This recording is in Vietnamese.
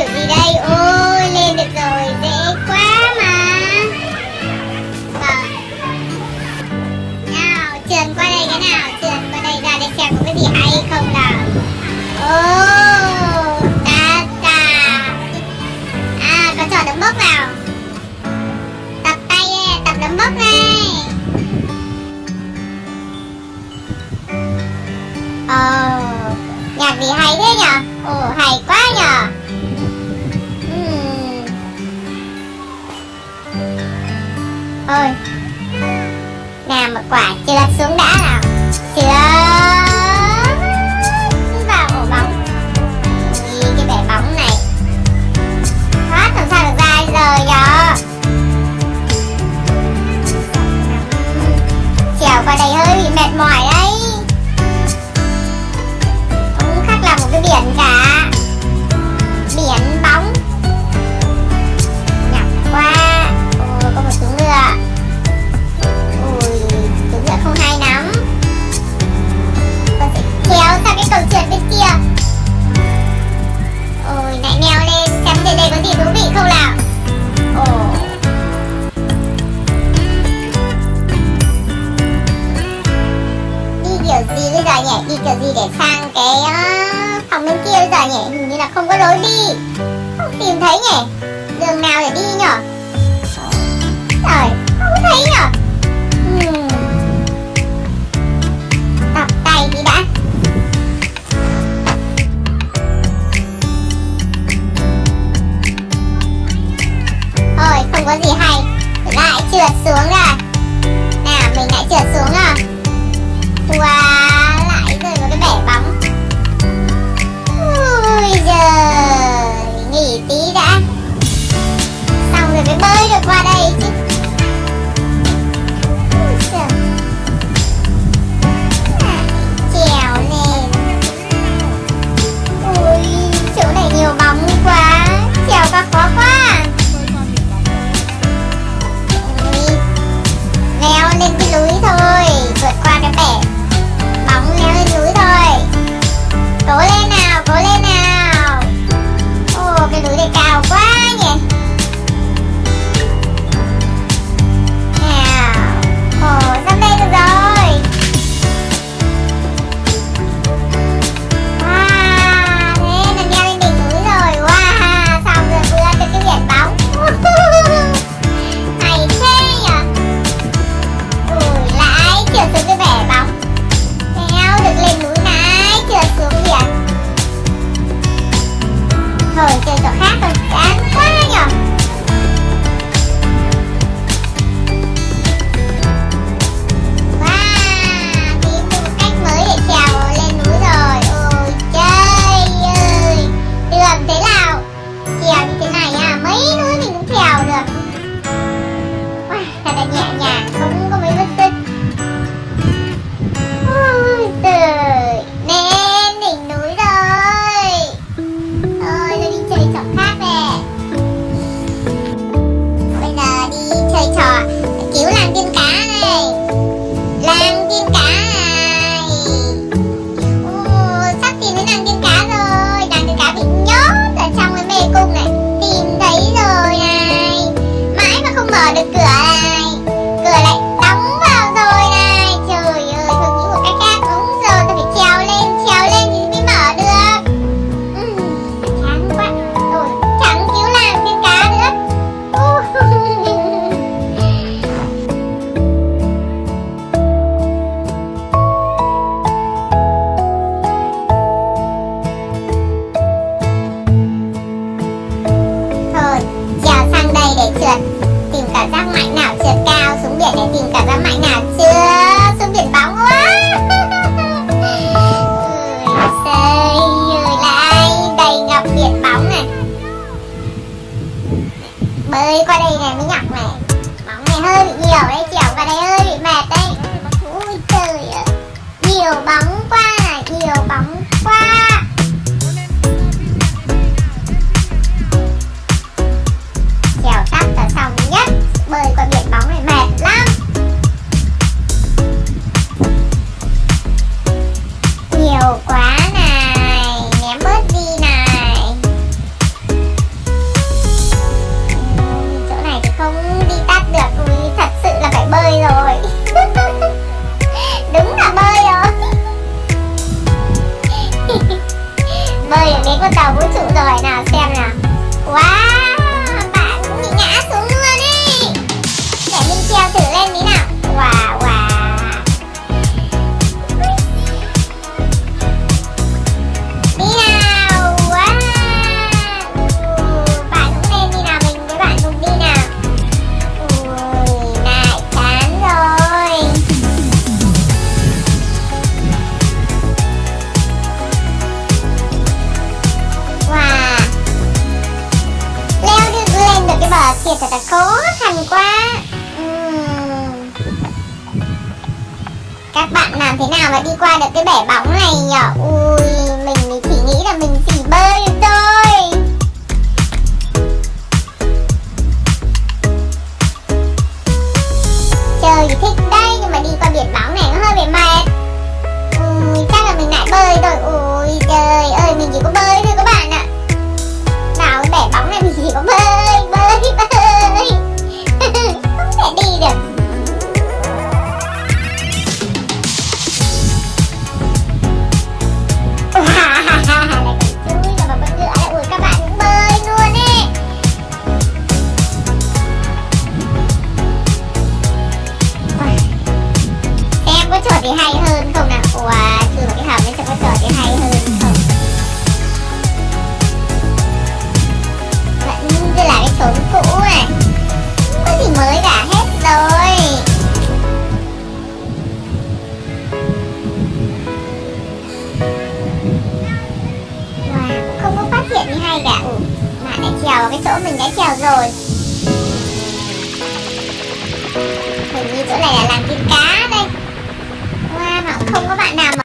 được gì đây? Ôi, lên được rồi, dễ quá mà. Rồi. Nào trườn qua đây cái nào? Trườn qua đây ra để xem có cái gì hay không nào. Ô ta ta. À có trò đấm bốc nào? Tập tay tập đấm bốc này ờ nhạc gì hay thế nhở? Ồ, hay quá nhở. thôi nào một quả chưa xuống đã nào. Chưa. để sang cái uh, phòng bên kia bây giờ nhỉ? Hình như là không có lối đi. Không tìm thấy nhỉ? Đường nào để đi nhở 走吧 right now. Stay kia thật là khó khăn quá uhm. Các bạn làm thế nào mà đi qua được cái bể bóng này nhở Ui, mình thì chỉ nghĩ là mình hơi cả ừ, bạn lại trèo vào cái chỗ mình đã trèo rồi. Hình như chỗ này là làm cái cá đây. Wow, mà không có bạn nào mà